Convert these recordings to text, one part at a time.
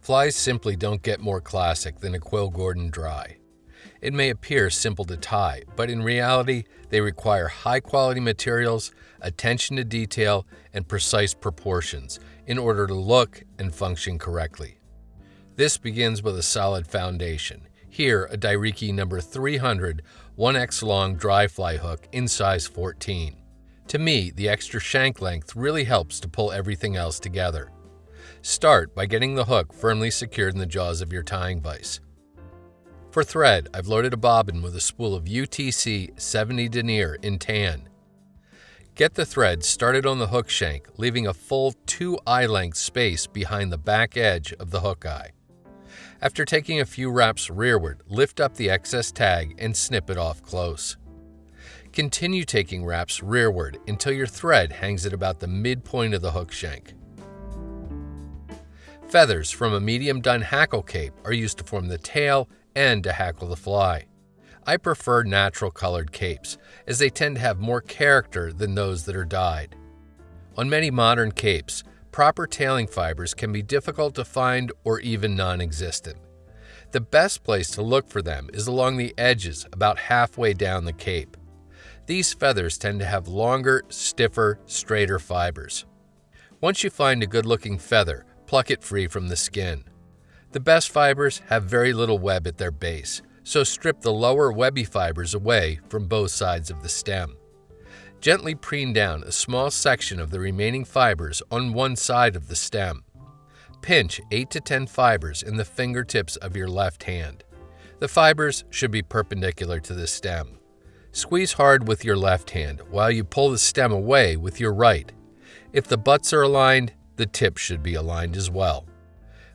Flies simply don't get more classic than a Quill Gordon dry. It may appear simple to tie, but in reality, they require high quality materials, attention to detail, and precise proportions in order to look and function correctly. This begins with a solid foundation. Here, a Dai-Riki number 300 1x long dry fly hook in size 14. To me, the extra shank length really helps to pull everything else together. Start by getting the hook firmly secured in the jaws of your tying vise. For thread, I've loaded a bobbin with a spool of UTC 70 denier in tan. Get the thread started on the hook shank, leaving a full 2 eye length space behind the back edge of the hook eye. After taking a few wraps rearward, lift up the excess tag and snip it off close. Continue taking wraps rearward until your thread hangs at about the midpoint of the hook shank. Feathers from a medium dun hackle cape are used to form the tail and to hackle the fly. I prefer natural colored capes, as they tend to have more character than those that are dyed. On many modern capes, proper tailing fibers can be difficult to find or even non existent. The best place to look for them is along the edges, about halfway down the cape. These feathers tend to have longer, stiffer, straighter fibers. Once you find a good looking feather, pluck it free from the skin. The best fibers have very little web at their base, so strip the lower webby fibers away from both sides of the stem. Gently preen down a small section of the remaining fibers on one side of the stem. Pinch 8 to 10 fibers in the fingertips of your left hand. The fibers should be perpendicular to the stem. Squeeze hard with your left hand while you pull the stem away with your right. If the butts are aligned, the tip should be aligned as well.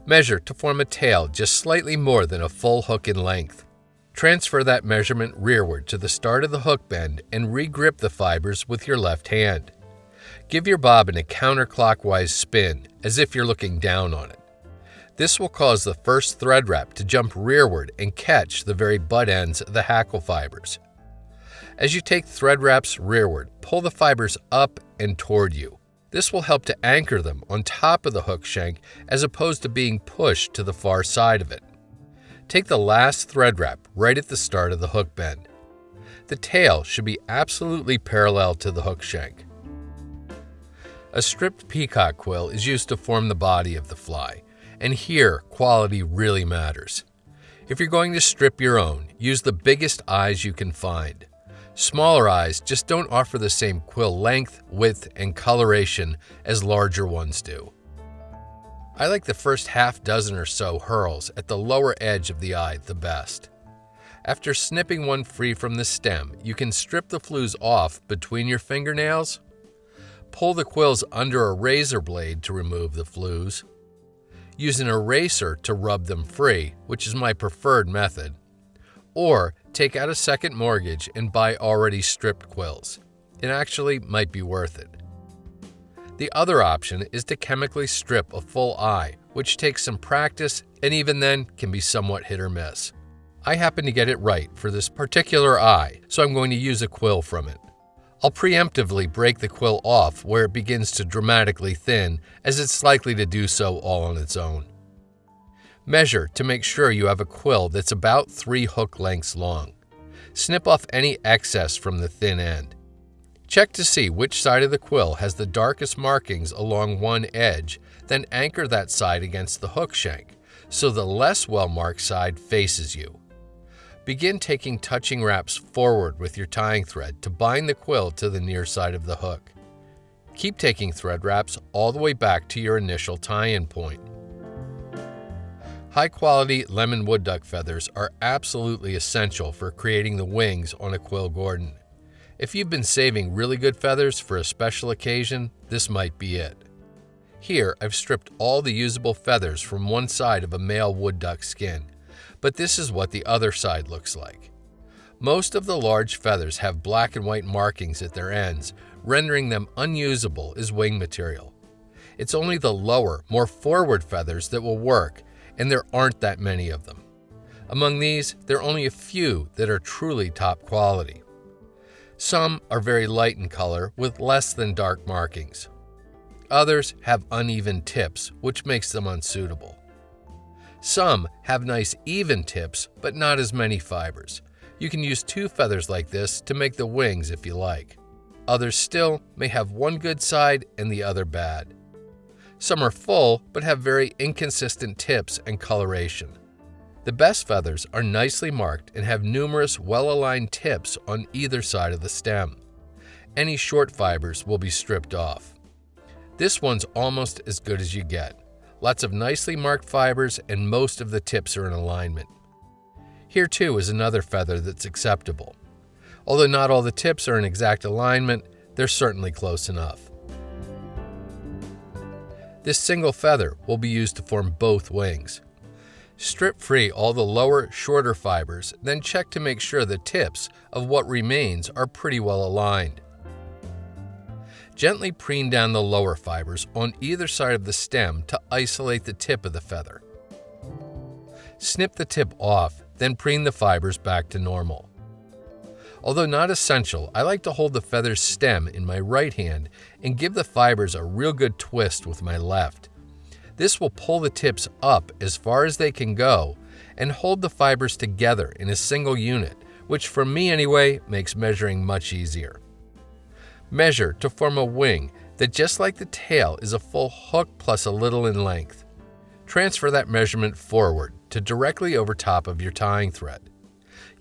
Measure to form a tail just slightly more than a full hook in length. Transfer that measurement rearward to the start of the hook bend and regrip the fibers with your left hand. Give your bobbin a counterclockwise spin as if you're looking down on it. This will cause the first thread wrap to jump rearward and catch the very butt ends of the hackle fibers. As you take thread wraps rearward, pull the fibers up and toward you. This will help to anchor them on top of the hook shank as opposed to being pushed to the far side of it. Take the last thread wrap right at the start of the hook bend. The tail should be absolutely parallel to the hook shank. A stripped peacock quill is used to form the body of the fly, and here quality really matters. If you're going to strip your own, use the biggest eyes you can find. Smaller eyes just don't offer the same quill length, width, and coloration as larger ones do. I like the first half dozen or so herls at the lower edge of the eye the best. After snipping one free from the stem, you can strip the flues off between your fingernails. Pull the quills under a razor blade to remove the flues, Use an eraser to rub them free, which is my preferred method. Or take out a second mortgage and buy already stripped quills. It actually might be worth it. The other option is to chemically strip a full eye, which takes some practice and even then can be somewhat hit or miss. I happen to get it right for this particular eye, so I'm going to use a quill from it. I'll preemptively break the quill off where it begins to dramatically thin, as it's likely to do so all on its own. Measure to make sure you have a quill that's about 3 hook lengths long. Snip off any excess from the thin end. Check to see which side of the quill has the darkest markings along one edge, then anchor that side against the hook shank, so the less well-marked side faces you. Begin taking touching wraps forward with your tying thread to bind the quill to the near side of the hook. Keep taking thread wraps all the way back to your initial tie-in point. High quality lemon wood duck feathers are absolutely essential for creating the wings on a quill Gordon. If you've been saving really good feathers for a special occasion, this might be it. Here, I've stripped all the usable feathers from one side of a male wood duck skin, but this is what the other side looks like. Most of the large feathers have black and white markings at their ends, rendering them unusable as wing material. It's only the lower, more forward feathers that will work, and there aren't that many of them. Among these, there are only a few that are truly top quality. Some are very light in color with less than dark markings. Others have uneven tips, which makes them unsuitable. Some have nice even tips, but not as many fibers. You can use two feathers like this to make the wings if you like. Others still may have one good side and the other bad. Some are full but have very inconsistent tips and coloration. The best feathers are nicely marked and have numerous well-aligned tips on either side of the stem. Any short fibers will be stripped off. This one's almost as good as you get. Lots of nicely marked fibers and most of the tips are in alignment. Here too is another feather that's acceptable. Although not all the tips are in exact alignment, they're certainly close enough. This single feather will be used to form both wings. Strip free all the lower, shorter fibers, then check to make sure the tips of what remains are pretty well aligned. Gently preen down the lower fibers on either side of the stem to isolate the tip of the feather. Snip the tip off, then preen the fibers back to normal. Although not essential, I like to hold the feather's stem in my right hand and give the fibers a real good twist with my left. This will pull the tips up as far as they can go and hold the fibers together in a single unit, which for me anyway makes measuring much easier. Measure to form a wing that just like the tail is a full hook plus a little in length. Transfer that measurement forward to directly over top of your tying thread.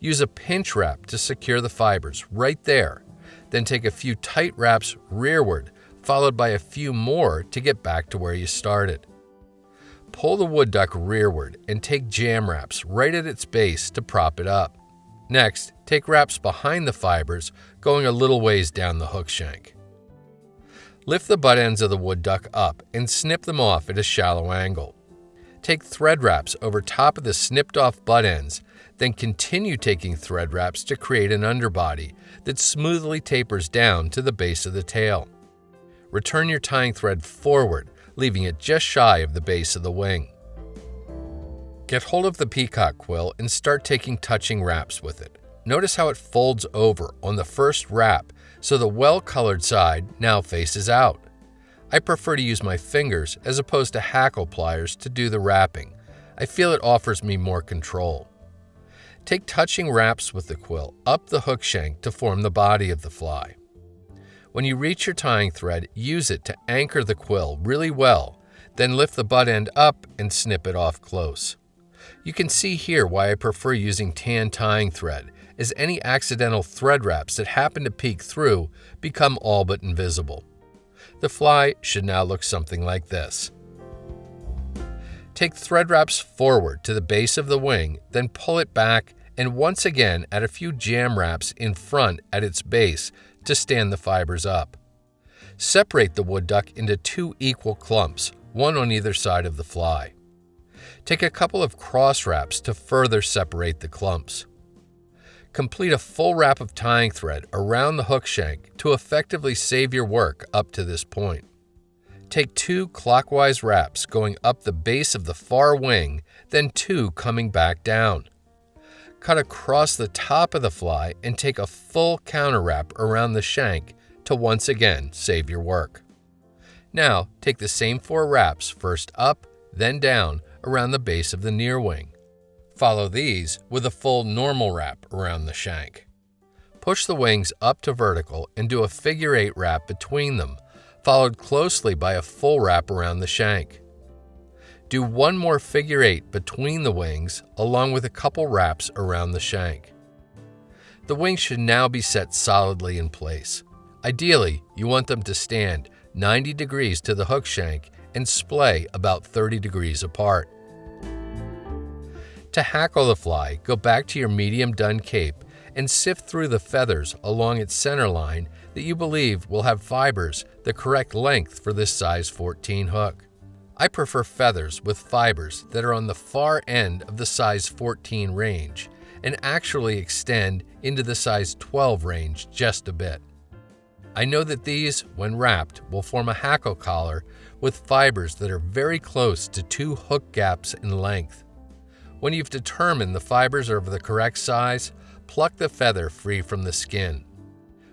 Use a pinch wrap to secure the fibers right there. Then take a few tight wraps rearward, followed by a few more to get back to where you started. Pull the wood duck rearward and take jam wraps right at its base to prop it up. Next, take wraps behind the fibers, going a little ways down the hook shank. Lift the butt ends of the wood duck up and snip them off at a shallow angle. Take thread wraps over top of the snipped off butt ends, then continue taking thread wraps to create an underbody that smoothly tapers down to the base of the tail. Return your tying thread forward, leaving it just shy of the base of the wing. Get hold of the peacock quill and start taking touching wraps with it. Notice how it folds over on the first wrap so the well-colored side now faces out. I prefer to use my fingers as opposed to hackle pliers to do the wrapping. I feel it offers me more control. Take touching wraps with the quill up the hook shank to form the body of the fly. When you reach your tying thread, use it to anchor the quill really well, then lift the butt end up and snip it off close. You can see here why I prefer using tan tying thread, as any accidental thread wraps that happen to peek through become all but invisible. The fly should now look something like this. Take thread wraps forward to the base of the wing, then pull it back and once again add a few jam wraps in front at its base to stand the fibers up. Separate the wood duck into two equal clumps, one on either side of the fly. Take a couple of cross wraps to further separate the clumps. Complete a full wrap of tying thread around the hook shank to effectively save your work up to this point. Take two clockwise wraps going up the base of the far wing, then two coming back down. Cut across the top of the fly and take a full counter wrap around the shank to once again save your work. Now take the same four wraps first up, then down around the base of the near wing. Follow these with a full normal wrap around the shank. Push the wings up to vertical and do a figure eight wrap between them, followed closely by a full wrap around the shank. Do one more figure eight between the wings, along with a couple wraps around the shank. The wings should now be set solidly in place. Ideally, you want them to stand 90 degrees to the hook shank and splay about 30 degrees apart. To hackle the fly, go back to your medium dun cape and sift through the feathers along its center line that you believe will have fibers the correct length for this size 14 hook. I prefer feathers with fibers that are on the far end of the size 14 range and actually extend into the size 12 range just a bit. I know that these, when wrapped, will form a hackle collar with fibers that are very close to two hook gaps in length. When you've determined the fibers are of the correct size, pluck the feather free from the skin.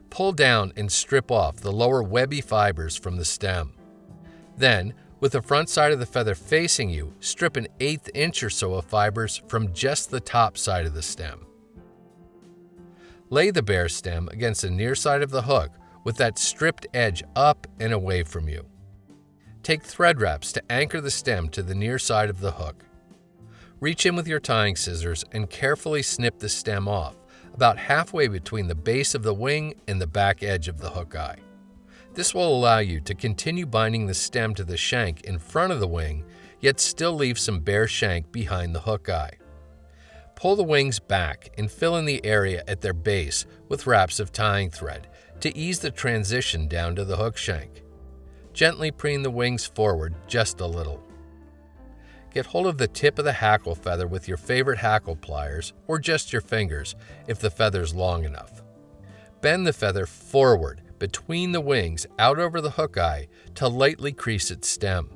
Pull down and strip off the lower webby fibers from the stem. Then, With the front side of the feather facing you, strip an eighth inch or so of fibers from just the top side of the stem. Lay the bare stem against the near side of the hook with that stripped edge up and away from you. Take thread wraps to anchor the stem to the near side of the hook. Reach in with your tying scissors and carefully snip the stem off, about halfway between the base of the wing and the back edge of the hook eye. This will allow you to continue binding the stem to the shank in front of the wing, yet still leave some bare shank behind the hook eye. Pull the wings back and fill in the area at their base with wraps of tying thread to ease the transition down to the hook shank. Gently preen the wings forward just a little. Get hold of the tip of the hackle feather with your favorite hackle pliers or just your fingers if the feather's long enough. Bend the feather forward between the wings out over the hook eye to lightly crease its stem.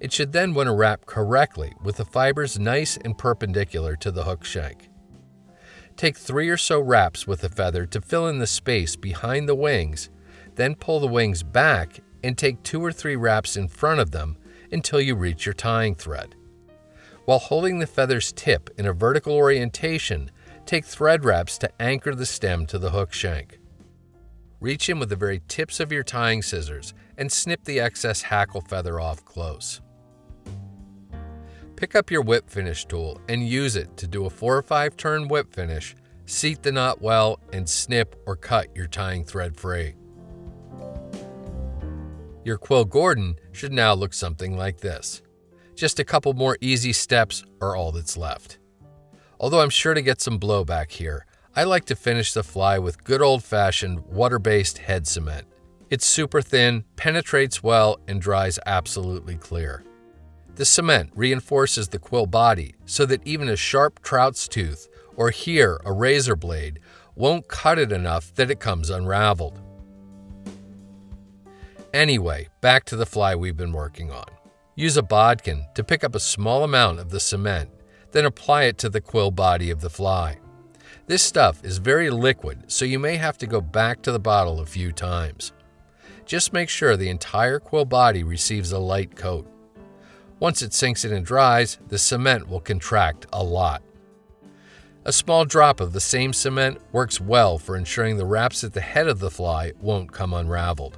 It should then want to wrap correctly with the fibers nice and perpendicular to the hook shank. Take three or so wraps with the feather to fill in the space behind the wings, then pull the wings back and take two or three wraps in front of them until you reach your tying thread. While holding the feather's tip in a vertical orientation, take thread wraps to anchor the stem to the hook shank. Reach in with the very tips of your tying scissors and snip the excess hackle feather off close. Pick up your whip finish tool and use it to do a 4 or 5 turn whip finish, seat the knot well, and snip or cut your tying thread free. Your quill Gordon should now look something like this. Just a couple more easy steps are all that's left. Although I'm sure to get some blowback here, I like to finish the fly with good old-fashioned water-based head cement. It's super thin, penetrates well, and dries absolutely clear. The cement reinforces the quill body so that even a sharp trout's tooth or here a razor blade won't cut it enough that it comes unraveled. Anyway, back to the fly we've been working on. Use a bodkin to pick up a small amount of the cement, then apply it to the quill body of the fly. This stuff is very liquid, so you may have to go back to the bottle a few times. Just make sure the entire quill body receives a light coat. Once it sinks in and dries, the cement will contract a lot. A small drop of the same cement works well for ensuring the wraps at the head of the fly won't come unraveled.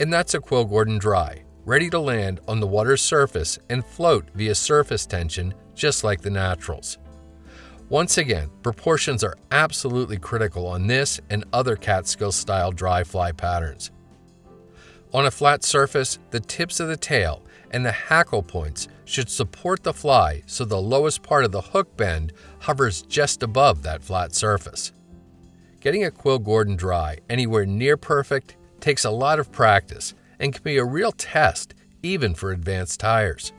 And that's a quill Gordon dry, ready to land on the water's surface and float via surface tension just like the naturals. Once again, proportions are absolutely critical on this and other Catskill style dry fly patterns. On a flat surface, the tips of the tail and the hackle points should support the fly so the lowest part of the hook bend hovers just above that flat surface. Getting a quill Gordon dry anywhere near perfect takes a lot of practice and can be a real test even for advanced tyers.